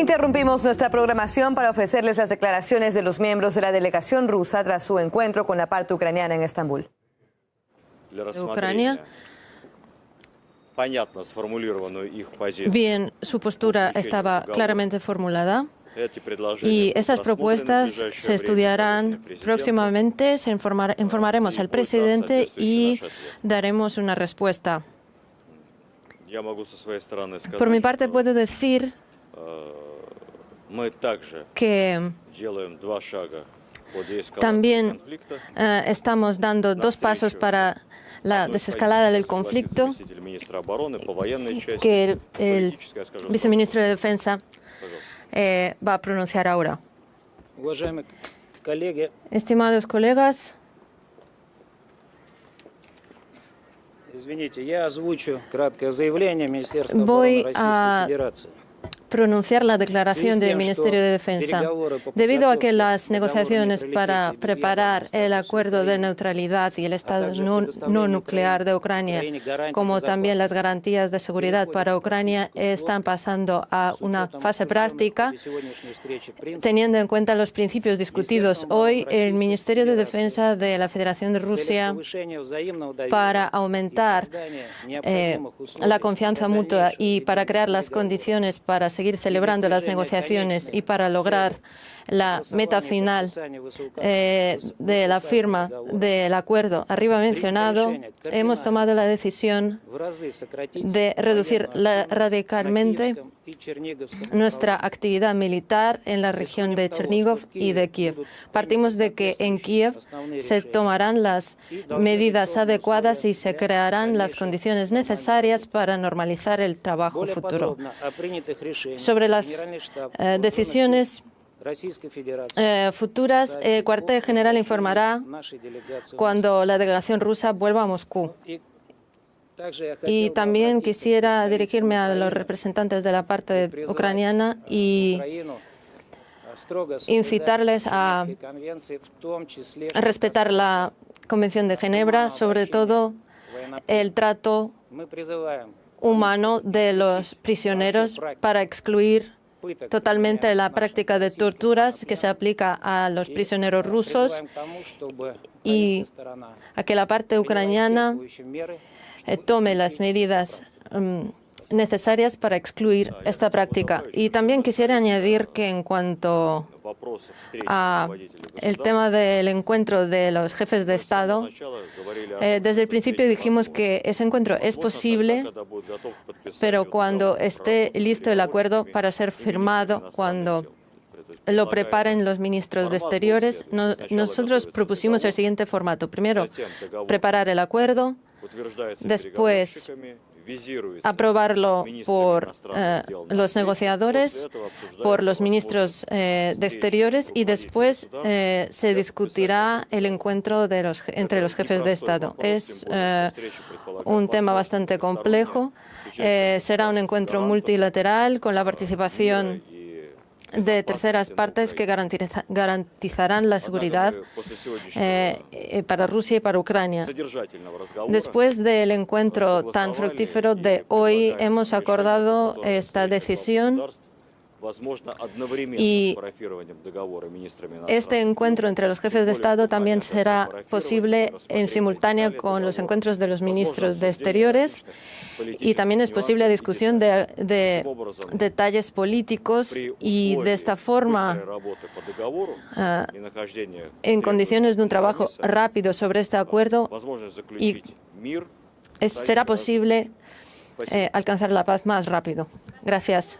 Interrumpimos nuestra programación para ofrecerles las declaraciones de los miembros de la delegación rusa tras su encuentro con la parte ucraniana en Estambul. Ucrania. Bien, su postura estaba claramente formulada. Y esas propuestas se estudiarán próximamente, se informaremos al presidente y daremos una respuesta. Por mi parte puedo decir que también eh, estamos dando dos pasos para la desescalada del conflicto que el, viceministro de Defensa eh, va a pronunciar ahora. Estimados colegas, voy a pronunciar la declaración del Ministerio de Defensa. Debido a que las negociaciones para preparar el acuerdo de neutralidad y el Estado no, nuclear de Ucrania, como también las garantías de seguridad para Ucrania, están pasando a una fase práctica, teniendo en cuenta los principios discutidos hoy, el Ministerio de Defensa de la Federación de Rusia, para aumentar eh, la confianza mutua y para crear las condiciones para seguir celebrando las negociaciones y para lograr la meta final eh, de la firma del acuerdo arriba mencionado, hemos tomado la decisión de reducir radicalmente nuestra actividad militar en la región de Chernigov y de Kiev. Partimos de que en Kiev se tomarán las medidas adecuadas y se crearán las condiciones necesarias para normalizar el trabajo futuro. Sobre las eh, decisiones eh, futuras, el eh, cuartel general informará cuando la delegación rusa vuelva a Moscú. Y también quisiera dirigirme a los representantes de la parte ucraniana y incitarles a respetar la Convención de Ginebra, sobre todo el trato humano de los prisioneros para excluir totalmente la práctica de torturas que se aplica a los prisioneros rusos y a que la parte ucraniana eh, tome las medidas mm, necesarias para excluir esta práctica. Y también quisiera añadir que en cuanto a el tema del encuentro de los jefes de Estado, eh, desde el principio dijimos que ese encuentro es posible, pero cuando esté listo el acuerdo para ser firmado, cuando lo preparen los ministros de Exteriores, nosotros propusimos el siguiente formato. Primero, preparar el acuerdo, después aprobarlo por eh, los negociadores, por los ministros eh, de Exteriores y después eh, se discutirá el encuentro de los, entre los jefes de Estado. Es un tema bastante complejo. será un encuentro multilateral con la participación de terceras partes que garantizarán la seguridad eh, eh, para Rusia y para Ucrania. Después del encuentro tan fructífero de hoy, hemos acordado esta decisión y este encuentro entre los jefes de Estado también será posible en simultánea con los encuentros de los ministros de Exteriores y también es posible la discusión de, detalles políticos y de esta forma, en condiciones de un trabajo rápido sobre este acuerdo, y será posible eh, alcanzar la paz más rápido. Gracias.